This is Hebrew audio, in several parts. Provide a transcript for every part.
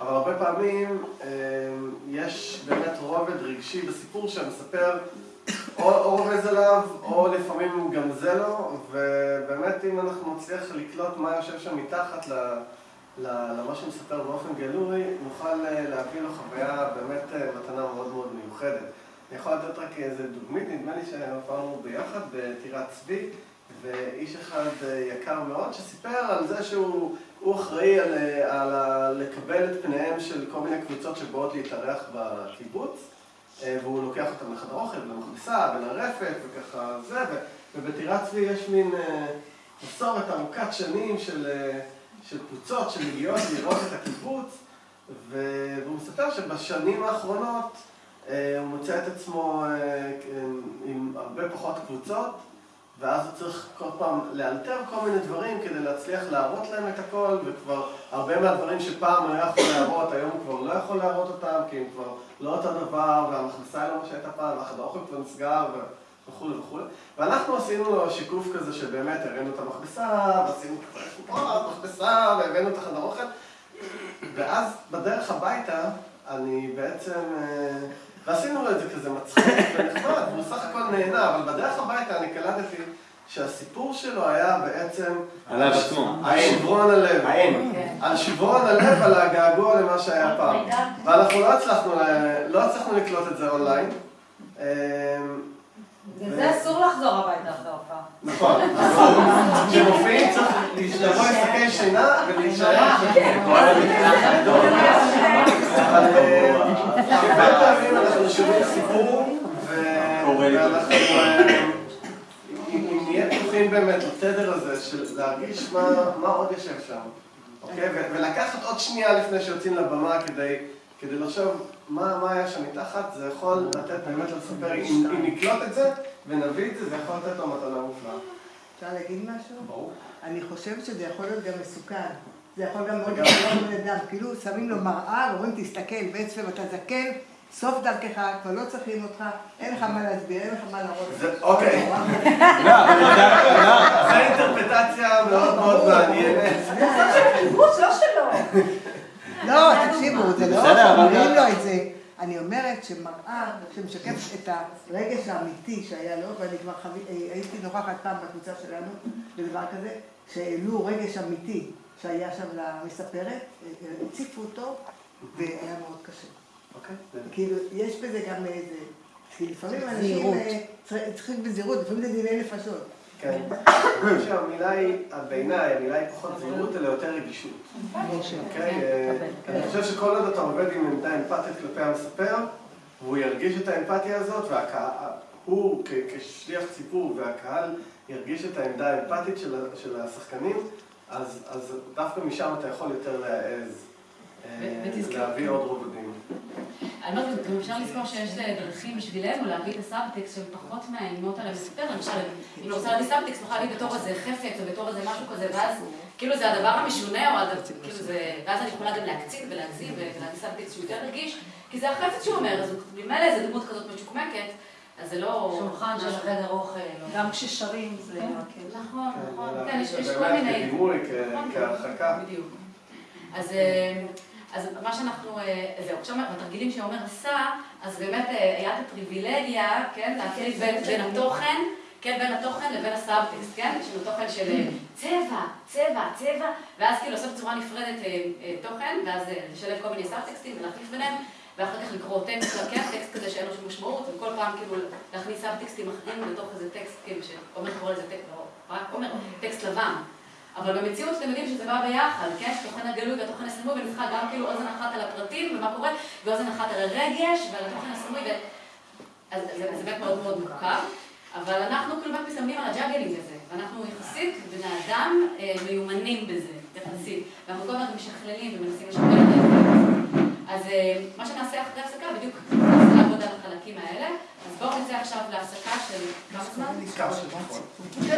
אבל הרבה פעמים יש באמת רובד רגשי בסיפור שהמספר או רומז עליו, או לפעמים גם זה לא, ובאמת אם אנחנו נצליח לקלוט מה יושב שם מתחת למה שמספר באופן גלוי, נוכל להביא לו חוויה באמת מתנה מאוד מאוד מיוחדת. אני יכול לתת רק איזה דוגמית, נדמה לי שהופענו ביחד בטירת צבי, ואיש אחד יקר מאוד שסיפר על זה שהוא אחראי על לקבל את פניהם של כל מיני קבוצות שבאות להתארח בקיבוץ, והוא לוקח אותם לחדר אוכל, ולמכבסה, ולרפת, וככה זה, ובטירת צבי יש מין מסורת ארוכת שנים של קבוצות שמגיעות לראות את הקיבוץ, והוא מספר שבשנים האחרונות הוא מוצא את עצמו עם הרבה פחות קבוצות, ואז הוא צריך כל פעם לאלתר כל מיני דברים כדי להצליח להראות להם את הכל, וכבר הרבה מהדברים שפעם הוא היה יכול להראות, היום הוא כבר לא יכול להראות אותם, כי הם כבר לא אותו דבר, והמכבסה היא לא מה שהייתה פעם, והחדר אוכל כבר נסגר, וכולי וכולי. ואנחנו עשינו לו שיקוף כזה שבאמת הראינו את המכבסה, ועשינו כזה מכבסה, והבאנו את החדר אוכל, ואז בדרך הביתה אני בעצם... ועשינו לו את זה כזה מצחיק ונחמד, והוא סך הכל נהנה, אבל בדרך הביתה אני קלטתי שהסיפור שלו היה בעצם... עליו עצמו. על שברון הלב. על שברון הלב, על הגעגוע למה שהיה פעם. ואנחנו לא הצלחנו לקלוט את זה אונליין. וזה אסור לחזור הביתה אחרי ההופעה. נכון, אסור. כשמופיעים צריך לבוא עם שקי שינה ולהישאר. פעמים אנחנו שומעים סיפור, ואנחנו, אם נהיה פתוחים באמת לתדר הזה של להרגיש מה עוד יושב שם, אוקיי? ולקחת עוד שנייה לפני שיוצאים לבמה כדי לחשוב מה היה שם מתחת, זה יכול לתת באמת לספר, אם נקלוט את זה ונביא את זה, זה יכול לתת לו מתנה מופלאה. אפשר להגיד משהו? ברור. אני חושבת שזה יכול להיות גם מסוכן. זה יכול גם מאוד להיות בן אדם, כאילו שמים לו מראה, ואומרים תסתכל, בעצם אתה זקן, סוף דרכך, כבר לא צריכים אותך, אין לך מה להסביר, אין לך מה להראות. אוקיי. זו אינטרפטציה מאוד מאוד מעניינת. קיבוץ, לא שלו. לא, תקשיבו, זה לא שאומרים לו את זה. אני אומרת שמראה שמשקפת את הרגש האמיתי שהיה לו, ואני כבר הייתי נוכחת פעם בקבוצה שלנו, בדבר כזה, שהעלו רגש אמיתי שהיה שם למספרת, הציפו אותו, והיה מאוד. כאילו, יש בזה גם איזה... כי לפעמים אנשים צריכים בזהירות, לפעמים זה דיני נפשות. כן. אני חושב שהמילה היא, בעיניי, המילה היא פחות זהירות, אלא יותר רגישות. אני חושב שכל עוד אתה עובד עם עמדה אמפתית כלפי המספר, והוא ירגיש את האמפתיה הזאת, והוא כשליח ציבור והקהל ירגיש את העמדה האמפתית של השחקנים, אז דווקא משם אתה יכול יותר להעז להביא עוד רובדים. אני אומרת, גם אפשר לזכור שיש דרכים בשבילנו להביא את הסאבטקסט שהן פחות מאיימות על המספר. למשל, אם אני רוצה להביא סאבטקסט, נוכל להביא בתור איזה חפץ או בתור איזה משהו כזה, ואז כאילו זה הדבר המשונה, ואז אני יכולה גם להקצין ולהגזים ולהביא סאבטקסט שהוא יותר רגיש, כי זה החפץ שהוא אומר, אז ממילא איזה דמות כזאת משוקמקת, אז זה לא... שולחן של החדר אוכל. גם כששרים זה... נכון, נכון. כן, יש כל באמת מיני... כדימוי, כהרחקה. בדיוק. אז מה שאנחנו, זהו, עכשיו בתרגילים שעומר עשה, אז באמת היה את הפריבילגיה, כן, להפריד בין התוכן, כן, בין התוכן לבין הסאבטקסט, כן, יש לנו תוכן של צבע, צבע, צבע, ואז כאילו לעשות בצורה נפרדת תוכן, ואז לשלב כל מיני סאבטקסטים ולהחליף ביניהם, ואחר כך לקרוא טקסט, כן, טקסט כזה שאין לו שום משמעות, וכל פעם כאילו להכניס סאבטקסטים אחרים לתוך איזה טקסט, כאילו שעומר קורא לזה טקסט, לא, רק עומר, טקסט לבן. אבל במציאות אתם יודעים שזה בא ביחד, כן? התוכן הגלוי והתוכן הסמוי, ונצטרך גם כאילו אוזן אחת על הפרטים ומה קורה, ואוזן אחת על הרגש ועל התוכן הסמוי, אז זה באמת מאוד מאוד מורכב, אבל אנחנו כאילו באמת מתאמנים על ה juggling הזה, ואנחנו יחסית בני אדם מיומנים בזה, יחסית, ואנחנו כל הזמן משכללים ומנסים לשכלל את זה. אז מה שנעשה אחרי הפסקה, בדיוק נעשה לעבוד על החלקים האלה, אז בואו נצא עכשיו להפסקה של כמה זמן? כמה שבועות.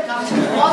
כמה שבועות.